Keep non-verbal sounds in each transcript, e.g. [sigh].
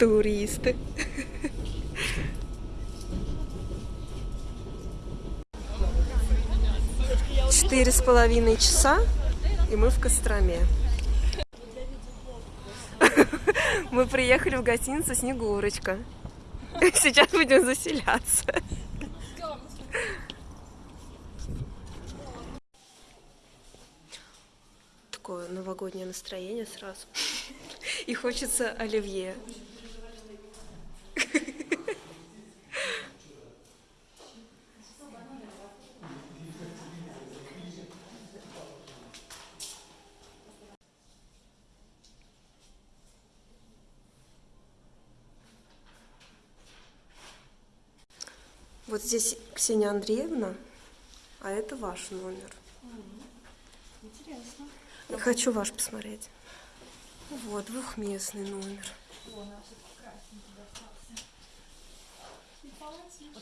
Туристы. Четыре с половиной часа, и мы в Костроме. [laughs] Мы приехали в гостиницу Снегурочка. [laughs] Сейчас будем заселяться. Такое новогоднее настроение сразу. [laughs] И хочется оливье. Вот здесь Ксения Андреевна, а это ваш номер. Интересно. Я хочу ваш посмотреть. Вот, двухместный номер. Вот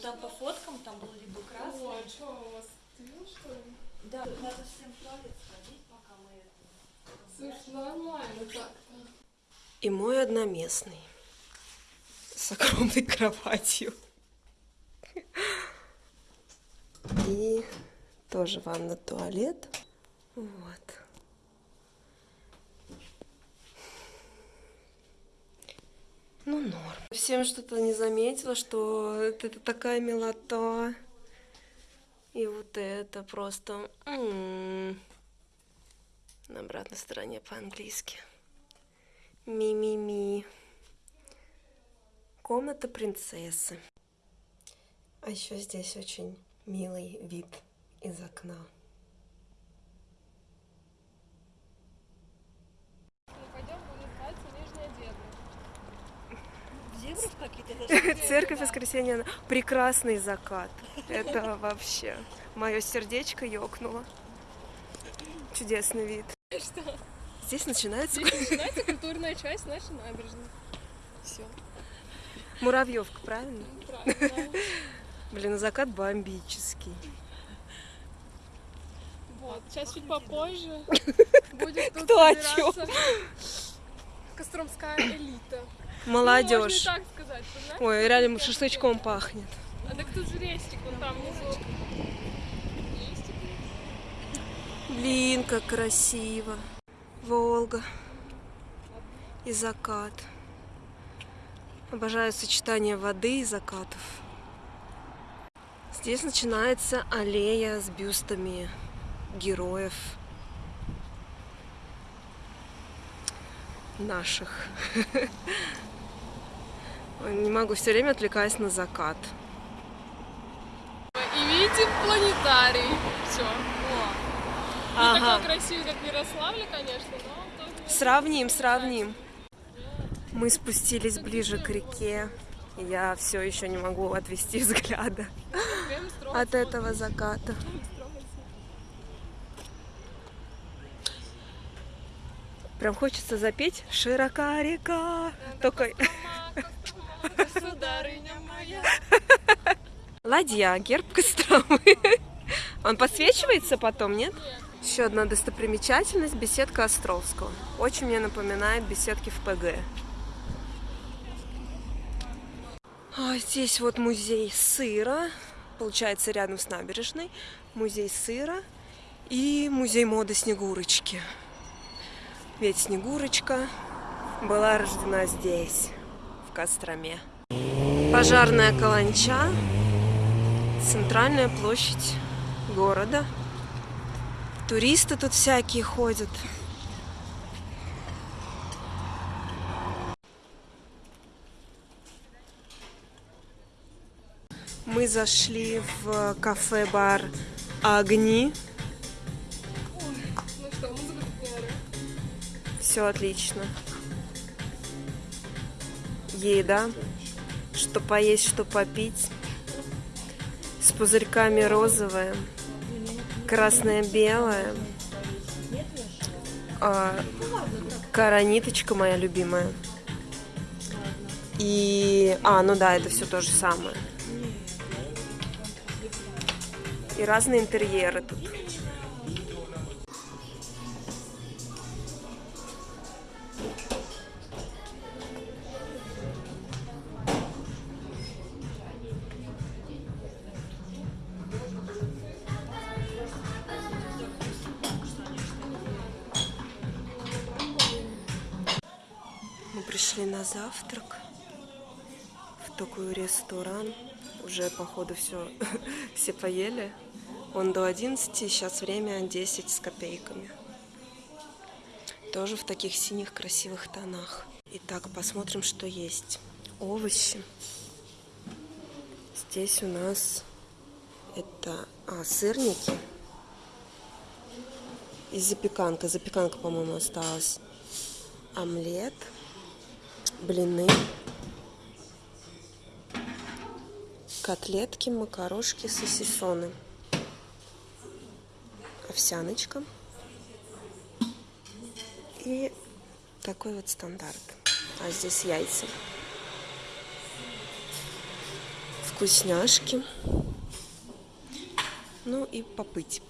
там по фоткам там был либо красный. О, а что, у вас стыл, что ли? Да, надо всем в туалет сходить, пока мы это. Слушай, нормально так-то. И мой одноместный. С огромной кроватью. И тоже ванна, туалет. Вот. Ну, норм. Всем что-то не заметила, что это, такая милота. И вот это просто... м На обратной стороне по-английски. Ми-ми-ми. Комната принцессы. А еще здесь очень милый вид из окна. Церковь воскресенья. Прекрасный закат. Это вообще. Мое сердечко ёкнуло. Чудесный вид. Что? Здесь начинается Здесь начинается культурная часть нашей набережной. Все, муравьевка, правильно? правильно. Блин, закат бомбический. Вот, сейчас чуть попозже [laughs] будет тут Кто о собираться Костромская элита. Ну, Молодежь. и так сказать? Ой, реально шашлычком пахнет. А так тут же рестик, вон там внизу. Блин, как красиво. Волга. И закат. Обожаю сочетание воды и закатов. Здесь начинается аллея с бюстами героев наших. [laughs] Не могу, все время отвлекаюсь на закат. И видим планетарий. Все. Не Ага. такой красивый, как в Ярославле, конечно, но тоже... Сравним, сравним. Мы спустились ближе к реке. Я все еще не могу отвести [laughs] взгляда от этого заката. Прям хочется запеть «Широка река». Только [laughs] ладья, герб Костромы. Он подсвечивается потом, нет? Еще одна достопримечательность – беседка Островского. Очень мне напоминает беседки в ПГ. А здесь вот музей сыра, получается рядом с набережной. Музей сыра и музей моды Снегурочки. Ведь Снегурочка была рождена здесь, в Костроме. Пожарная каланча, центральная площадь города. Туристы тут всякие ходят. Мы зашли в кафе-бар Огни. Все отлично. Еда, что поесть, что попить. С пузырьками розовая, красное, белое. А, Караниточка моя любимая. И... А, ну да, это все то же самое. И разные интерьеры тут. пришли на завтрак в такой ресторан. Уже, походу, все, [laughs] все поели. Он до 11, сейчас время 10 с копейками. Тоже в таких синих красивых тонах. Итак, посмотрим, что есть. Овощи. Здесь у нас это а, сырники и запеканка. Запеканка, по-моему, осталась. Омлет, блины, котлетки, макарошки, сосисоны, овсяночка и такой вот стандарт. А здесь яйца. Вкусняшки. Ну и попыть.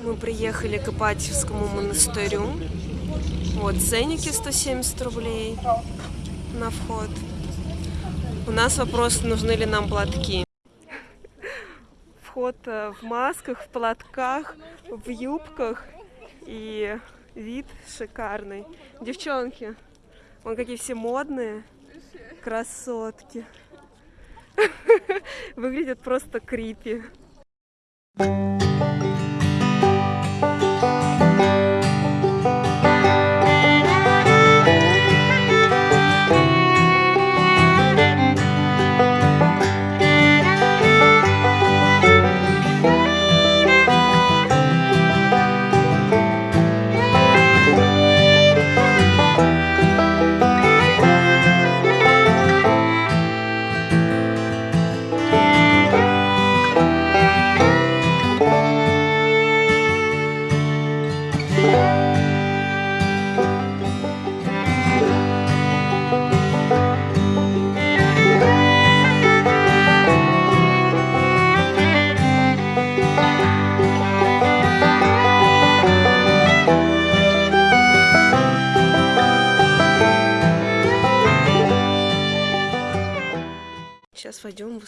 Мы приехали к Ипатьевскому монастырю. Вот ценники 170 рублей на вход. У нас вопрос, нужны ли нам платки. Вход э, в масках, в платках, в юбках. И вид шикарный. Девчонки, вон какие все модные. Красотки. [laughs] Выглядят просто крипи. Сейчас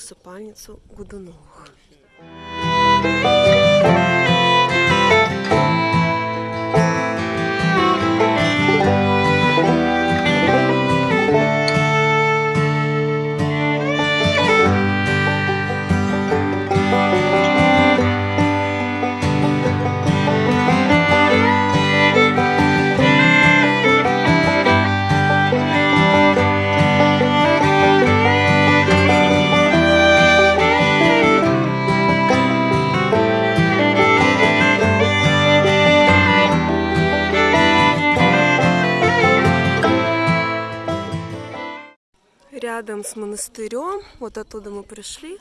усыпальницу Гудуновых. Монастырем, вот оттуда мы пришли,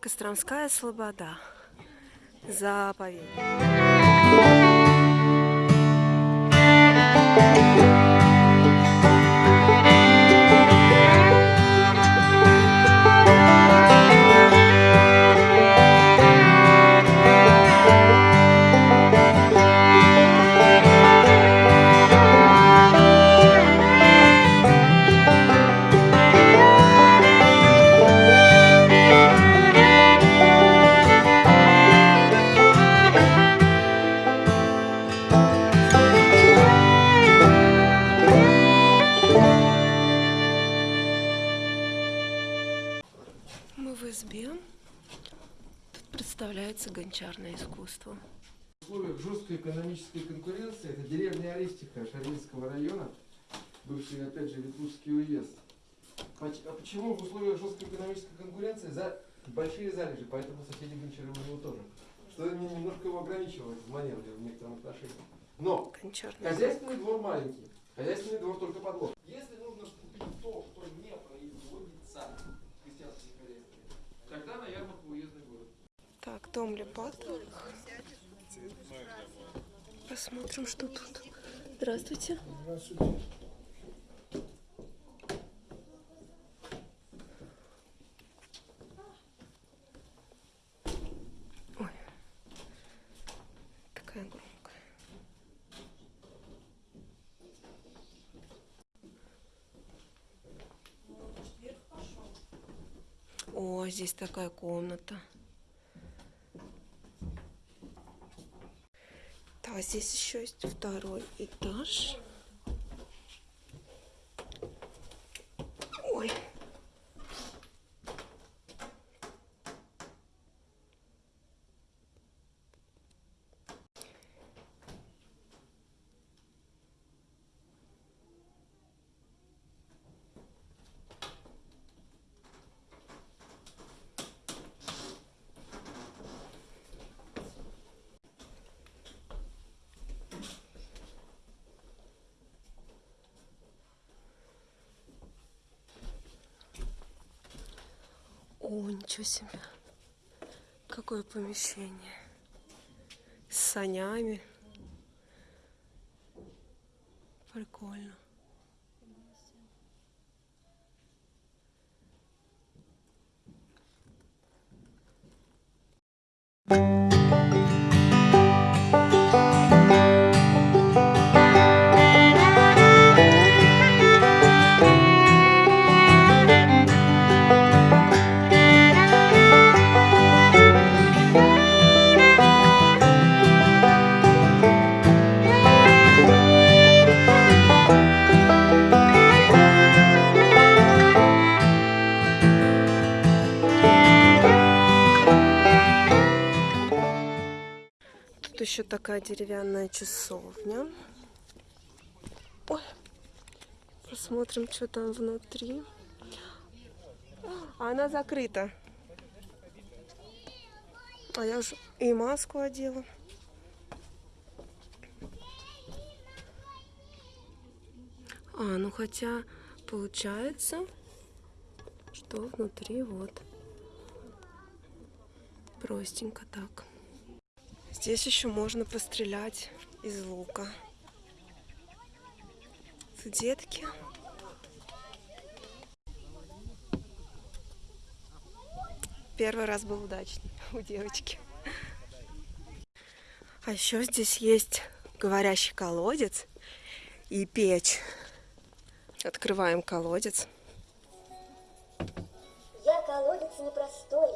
Костромская Слобода. Заповедь. Района, бывший, опять же, Ветлужский уезд. А почему в условиях жесткой экономической конкуренции за большие залежи, поэтому соседи Гончары у него тоже. Что мне немножко его ограничивает в маневре в некотором отношении. Но Гончарное. хозяйственный двор маленький, хозяйственный двор только подлог. Если нужно купить то, что не производится в крестьянских хозяйствах, тогда на ярмарку уездный город. Так, дом Липатовых. Посмотрим, что тут. Здравствуйте. Ой. Такая громкая. О, здесь такая комната. Здесь еще есть второй этаж. О, ничего себе. Какое помещение. С санями. Прикольно. Такая деревянная часовня. Ой, посмотрим, что там внутри. А она закрыта. А я уже и маску одела. А, ну хотя получается, что внутри вот простенько так. Здесь еще можно пострелять из лука. Тут детки. Первый раз был удачный [laughs] у девочки. А еще здесь есть говорящий колодец и печь. Открываем колодец. Я колодец непростой,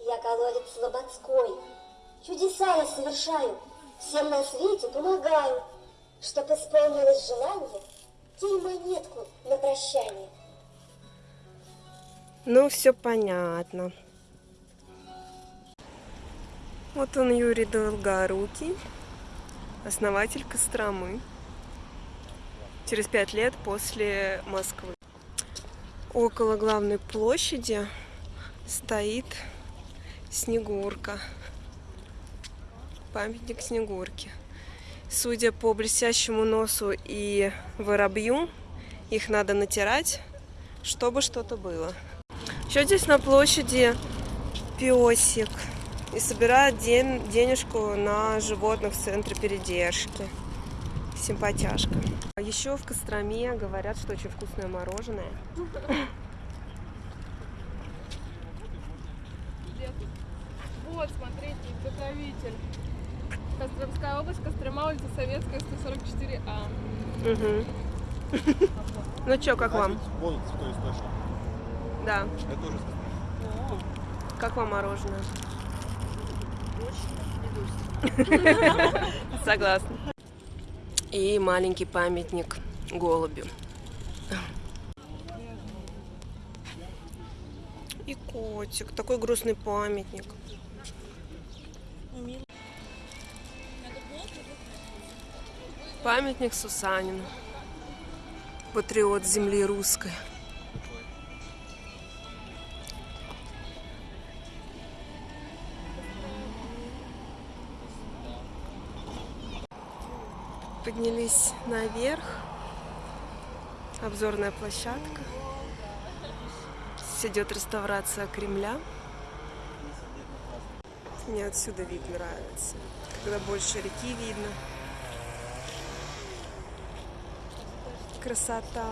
я колодец слободской. Чудеса я совершаю, всем на свете помогаю. Чтоб исполнилось желание, кинь монетку на прощание. Ну, все понятно. Вот он, Юрий Долгорукий, основатель Костромы. Через пять лет после Москвы. Около главной площади стоит Снегурка. Памятник Снегурки. Судя по блестящему носу и воробью, их надо натирать, чтобы что-то было. Еще здесь на площади песик и собирает ден- денежку на животных в центре передержки. Симпатяшка. Еще в Костроме говорят, что очень вкусное мороженое. Улица Советская, 144А. Мгм. [laughs] Ну что, как вам? Вон святой источник. Да. Это тоже Как вам мороженое? Согласна. И маленький памятник голубю. И котик. Такой грустный памятник. Памятник Сусанину. Патриот земли русской. Поднялись наверх. Обзорная площадка. Здесь идет реставрация Кремля. Мне отсюда вид нравится. Когда больше реки видно. Красота.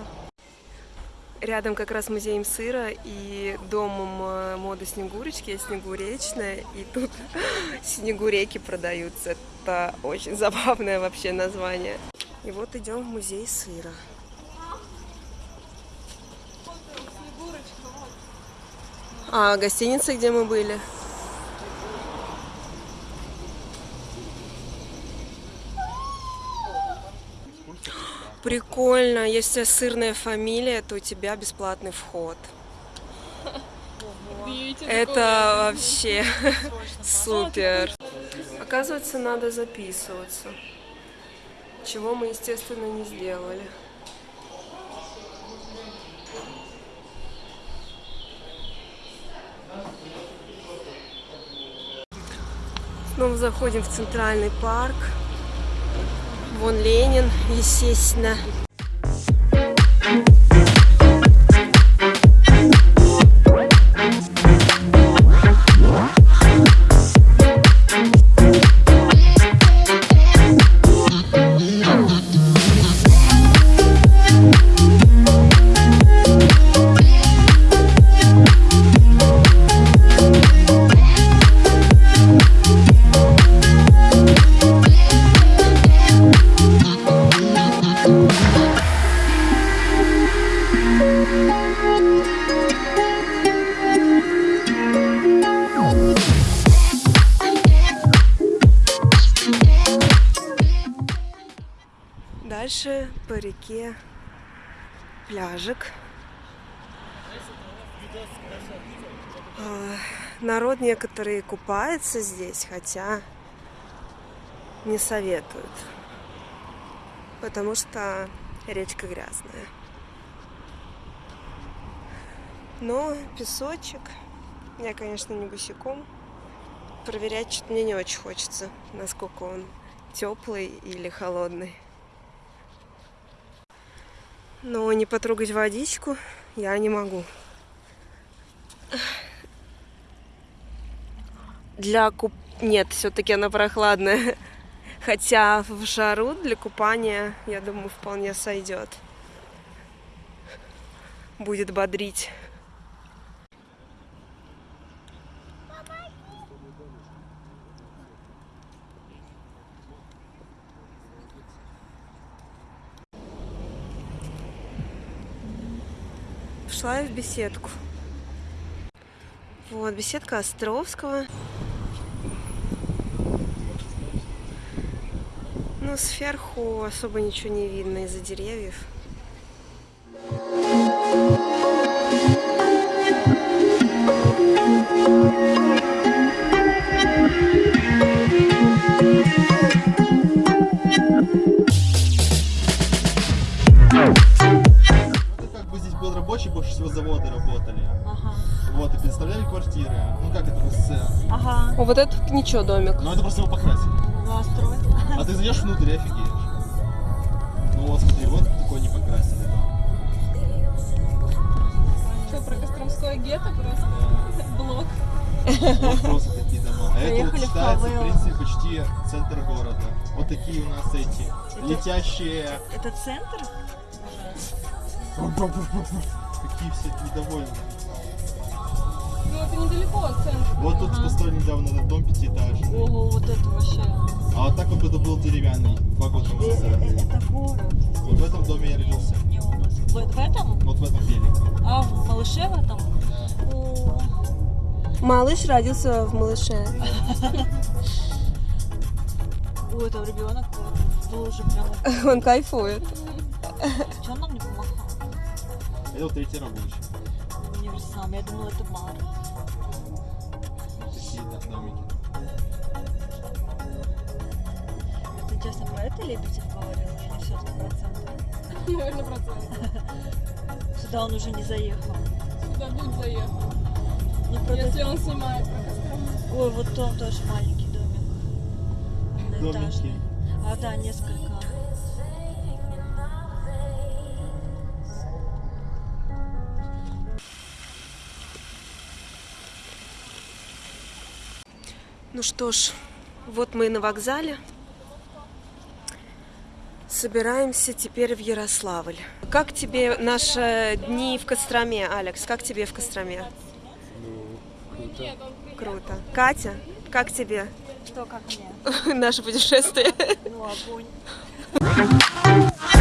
Рядом как раз музеем сыра и домом моды Снегурочки, есть Снегуречная, и тут [laughs] Снегуреки продаются. Это очень забавное вообще название. И вот идем в музей сыра. А гостиница, где мы были? Прикольно. Если сырная фамилия, то у тебя бесплатный вход. Это вообще супер. Оказывается, надо записываться. Чего мы, естественно, не сделали. Снова заходим в центральный парк. Вон Ленин, естественно. Народ некоторые купается здесь, хотя не советуют, потому что речка грязная. Но песочек, я, конечно, не босиком, проверять что-то мне не очень хочется, насколько он теплый или холодный. Но не потрогать водичку я не могу. Для куп... Нет, все-таки она прохладная. [laughs] Хотя в жару для купания, я думаю, вполне сойдет. Будет бодрить. Шла я в беседку. Вот, беседка Островского. Ну, сверху особо ничего не видно из-за деревьев. Это как бы здесь был рабочий, больше всего заводы работали. Ага. Вот, и представляли квартиры. Ну как это СССР? Ага. О, вот этот ничего домик. Ну это просто его покрасили. Ну, а строить? А ты зайдешь внутрь и офигеешь. Ну вот смотри, вот такой не покрасили. Что, про Костромское гетто просто? [laughs] Блок. Вот просто такие дома. А это вот считается, в принципе, почти центр города. Вот такие у нас эти летящие. Это центр? Какие все недовольны. Ну, это недалеко от центра. Вот тут построили недавно этот дом пятиэтажный. Ого, вот это вообще. А вот так вот это был деревянный два года назад. э, Это город. Вот в этом доме я родился. Не у нас. В, в этом? Вот в этом великом. А, в Малыше в этом? О, Малыш родился в малыше. [laughs] Ой, там ребенок был уже прям. [laughs] Он кайфует. Что он нам не помахал? Это вот третий рабочий. Универсам. Я думала, это такие да, домики. Ты честно про это Лебедев говорил или все-таки про центр? Наверное, процент. [laughs] Сюда он уже не заехал. Сюда Дудь заехал. Ну, правда, Если он снимает про. Ой, вот там тоже маленький домик. Одноэтажный. Домики. А, да, несколько. Ну что ж, вот мы и на вокзале. Собираемся теперь в Ярославль. Как тебе наши дни в Костроме, Алекс? Как тебе в Костроме? Нет, он Круто. Катя, как тебе Что, как мне? [laughs] наше путешествие? Ну, огонь. [laughs]